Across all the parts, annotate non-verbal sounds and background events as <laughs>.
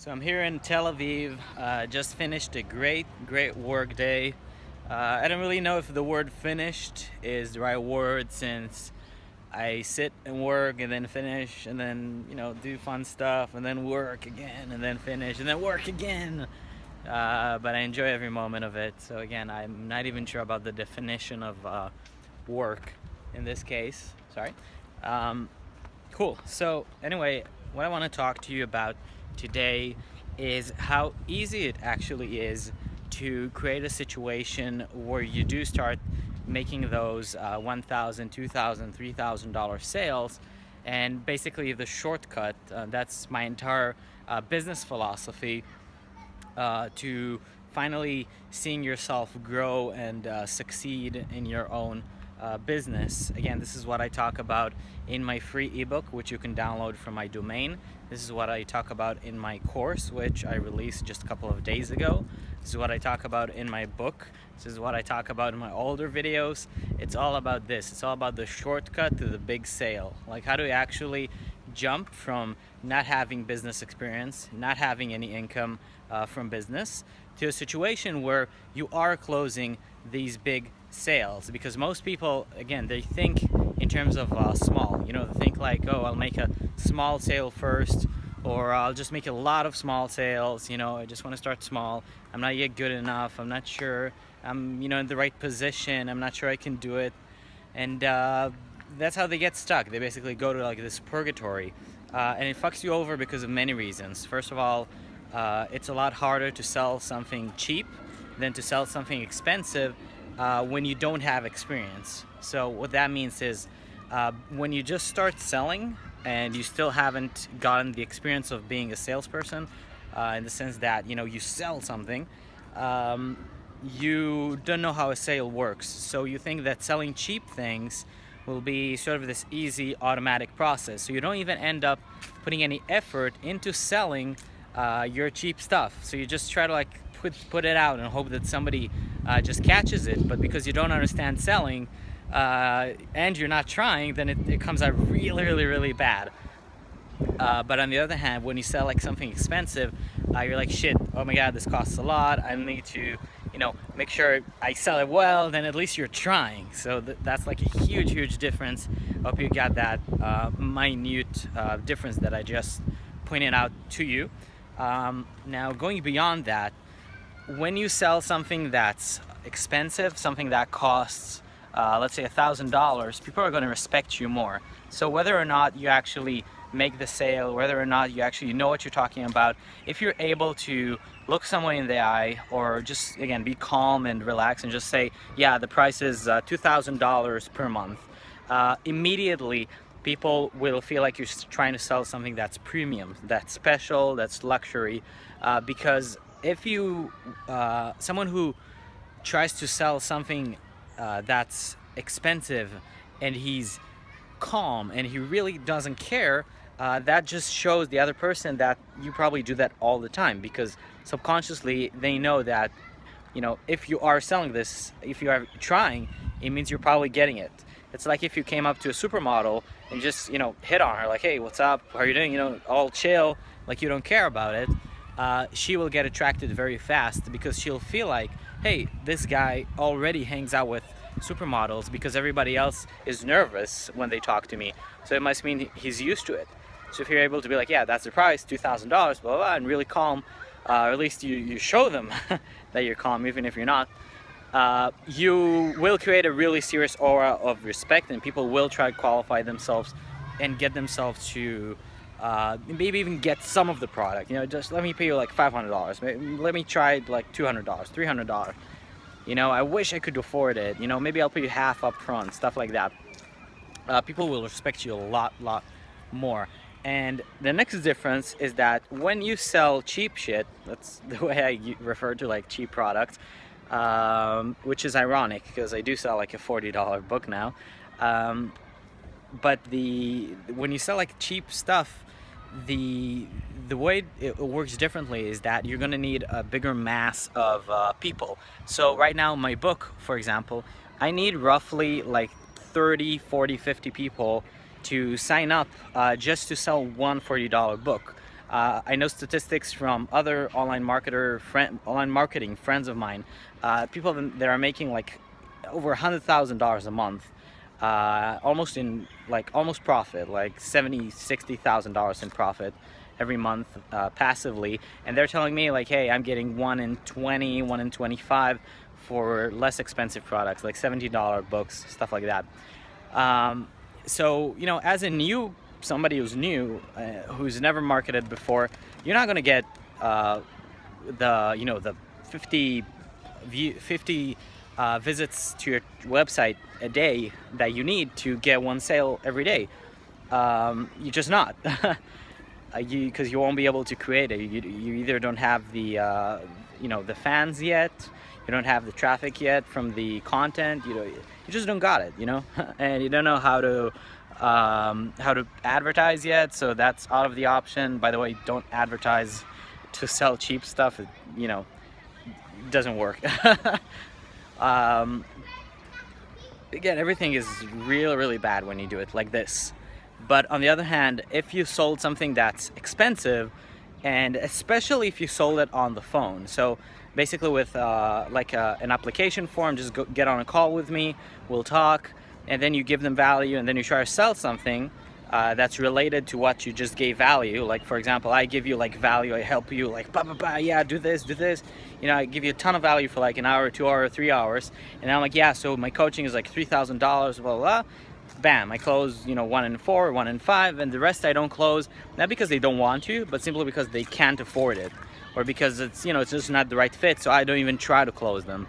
So I'm here in Tel Aviv, uh, just finished a great, great work day. Uh, I don't really know if the word finished is the right word since I sit and work and then finish and then, you know, do fun stuff and then work again and then finish and then work again. Uh, but I enjoy every moment of it. So again, I'm not even sure about the definition of uh, work in this case. Sorry. Um, cool. So anyway, what I want to talk to you about today is how easy it actually is to create a situation where you do start making those uh, $1,000, $2,000, $3,000 sales. And basically the shortcut, uh, that's my entire uh, business philosophy uh, to finally seeing yourself grow and uh, succeed in your own uh, business. Again, this is what I talk about in my free ebook, which you can download from my domain. This is what I talk about in my course, which I released just a couple of days ago. This is what I talk about in my book. This is what I talk about in my older videos. It's all about this. It's all about the shortcut to the big sale. Like how to actually jump from not having business experience, not having any income uh, from business, to a situation where you are closing these big sales because most people again they think in terms of uh, small you know they think like oh I'll make a small sale first or I'll just make a lot of small sales you know I just want to start small. I'm not yet good enough I'm not sure I'm you know in the right position I'm not sure I can do it. And uh, that's how they get stuck. They basically go to like this purgatory uh, and it fucks you over because of many reasons. First of all uh, it's a lot harder to sell something cheap than to sell something expensive uh, when you don't have experience. So what that means is uh, when you just start selling and you still haven't gotten the experience of being a salesperson, uh, in the sense that you know you sell something, um, you don't know how a sale works. So you think that selling cheap things will be sort of this easy automatic process. So you don't even end up putting any effort into selling uh, your cheap stuff. So you just try to like put, put it out and hope that somebody uh, just catches it. But because you don't understand selling uh, and you're not trying, then it, it, comes out really, really, really bad. Uh, but on the other hand, when you sell like something expensive, uh, you're like, shit, oh my God, this costs a lot. I need to, you know, make sure I sell it well, then at least you're trying. So th that's like a huge, huge difference. Hope you got that uh, minute uh, difference that I just pointed out to you. Um, now, going beyond that, when you sell something that's expensive, something that costs, uh, let's say $1,000, people are going to respect you more. So whether or not you actually make the sale, whether or not you actually know what you're talking about, if you're able to look someone in the eye or just, again, be calm and relax and just say, yeah, the price is uh, $2,000 per month, uh, immediately people will feel like you're trying to sell something that's premium, that's special, that's luxury, uh, because if you uh, someone who tries to sell something uh, that's expensive and he's calm and he really doesn't care uh, that just shows the other person that you probably do that all the time because subconsciously they know that you know if you are selling this if you are trying it means you're probably getting it. It's like if you came up to a supermodel and just you know hit on her like hey what's up? How are you doing? You know all chill like you don't care about it uh, she will get attracted very fast because she'll feel like, hey, this guy already hangs out with supermodels because everybody else is nervous when they talk to me. So it must mean he's used to it. So if you're able to be like, yeah, that's the price, $2,000, blah, blah, blah, and really calm, uh, or at least you, you show them <laughs> that you're calm, even if you're not, uh, you will create a really serious aura of respect and people will try to qualify themselves and get themselves to uh, maybe even get some of the product. You know just let me pay you like $500 let me try like $200 $300 you know I wish I could afford it. You know maybe I'll pay you half up front stuff like that. Uh, people will respect you a lot lot more. And the next difference is that when you sell cheap shit that's <laughs> the way I refer to like cheap products um, which is ironic because I do sell like a $40 book now um, but the when you sell like cheap stuff the the way it works differently is that you're to need a bigger mass of uh, people. So right now my book for example I need roughly like 30 40 50 people to sign up uh, just to sell one $40 book. Uh, I know statistics from other online marketer, friend, online marketing friends of mine, uh, people that are making like over a hundred thousand dollars a month, uh, almost in like almost profit, like seventy, sixty thousand dollars in profit every month uh, passively, and they're telling me like, hey, I'm getting one in 20, one in 25 for less expensive products like $70 books, stuff like that. Um, so you know, as a new somebody who's new, uh, who's never marketed before, you're not going to get uh, the you know the 50 view 50 uh, visits to your website a day that you need to get one sale every day. Um, you're just not. because <laughs> you, you, won't be able to create it. You, you either don't have the, uh, you know, the fans yet, you don't have the traffic yet from the content, you know, you just don't got it, you know, <laughs> and you don't know how to um, how to advertise yet, so that's out of the option. By the way, don't advertise to sell cheap stuff. It, you know, doesn't work. <laughs> um, again, everything is really, really bad when you do it like this. But on the other hand, if you sold something that's expensive, and especially if you sold it on the phone, so basically with uh, like a, uh, an application form, just go, get on a call with me, we'll talk, and then you give them value and then you try to sell something uh, that's related to what you just gave value. Like for example, I give you like value, I help you like, bah, bah, bah, yeah, do this, do this. You know, I give you a ton of value for like an hour, two hour, three hours. And I'm like, yeah, so my coaching is like $3,000, blah, blah, blah. Bam, I close, you know, one in four, one in five, and the rest I don't close, not because they don't want to, but simply because they can't afford it. Or because it's, you know, it's just not the right fit, so I don't even try to close them.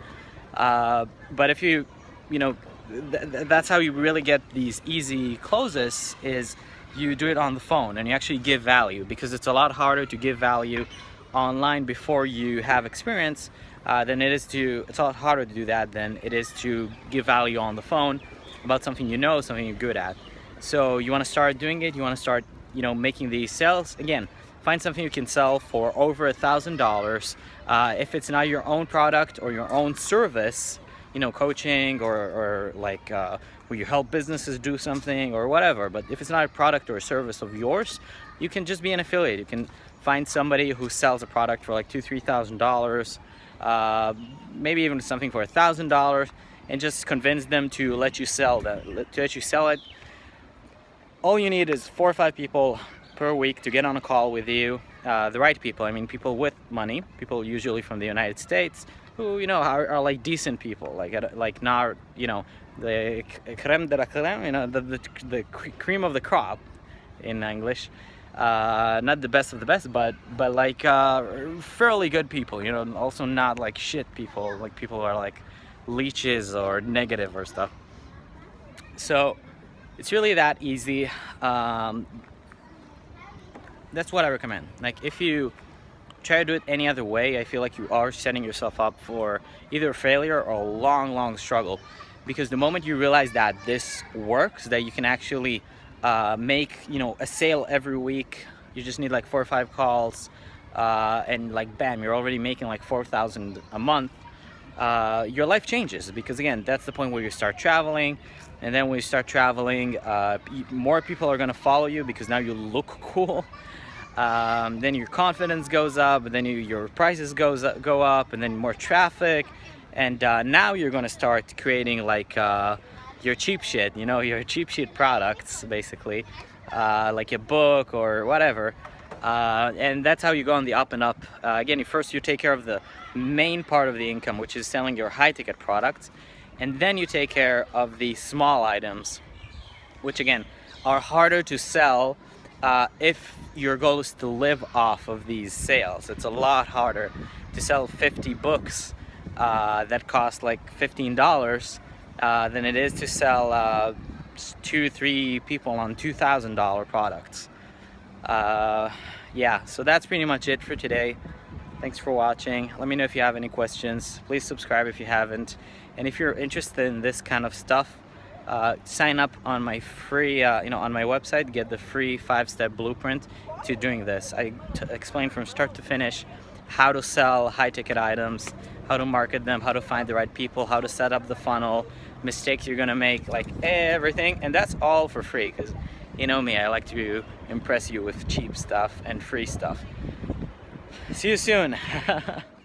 Uh, but if you, you know, th that's how you really get these easy closes is you do it on the phone and you actually give value because it's a lot harder to give value online before you have experience uh, than it is to it's a lot harder to do that than it is to give value on the phone about something you know something you're good at. So you want to start doing it you want to start you know making these sales. Again find something you can sell for over a thousand dollars uh, if it's not your own product or your own service you know, coaching or, or like uh, where you help businesses do something or whatever. But if it's not a product or a service of yours, you can just be an affiliate. You can find somebody who sells a product for like two, three thousand dollars, uh, maybe even something for a thousand dollars, and just convince them to let you sell that, to let you sell it. All you need is four or five people per week to get on a call with you, uh, the right people. I mean, people with money, people usually from the United States, who you know are, are like decent people like like not you know the creme de la creme you know the, the, the cream of the crop in English. Uh, not the best of the best but but like uh, fairly good people you know also not like shit people like people who are like leeches or negative or stuff. So it's really that easy. Um, that's what I recommend. Like if you try to do it any other way, I feel like you are setting yourself up for either failure or a long, long struggle. Because the moment you realize that this works, that you can actually uh, make, you know, a sale every week, you just need like four or five calls, uh, and like bam, you're already making like 4,000 a month, uh, your life changes. Because again, that's the point where you start traveling, and then when you start traveling, uh, more people are gonna follow you because now you look <laughs> cool um, then your confidence goes up then you, your prices goes up, go up and then more traffic. And uh, now you're gonna start creating like uh, your cheap shit you know <laughs> your cheap shit products basically. Uh, like a book or whatever. Uh, and that's how you go on the up and up. Uh, again first you take care of the main part of the income which is selling your high-ticket products. And then you take care of the small items which again are harder to sell uh, if your goal is to live off of these sales. It's a lot harder to sell 50 books uh, that cost like $15 uh, than it is to sell uh, two, three people on $2,000 products. Uh, yeah, so that's pretty much it for today. Thanks for watching. Let me know if you have any questions. Please subscribe if you haven't. And if you're interested in this kind of stuff, uh, sign up on my free, uh, you know, on my website, get the free five-step blueprint to doing this. I explain from start to finish how to sell high-ticket items, how to market them, how to find the right people, how to set up the funnel, mistakes you're gonna make, like everything, and that's all for free because You know me, I like to impress you with cheap stuff and free stuff. See you soon. <laughs>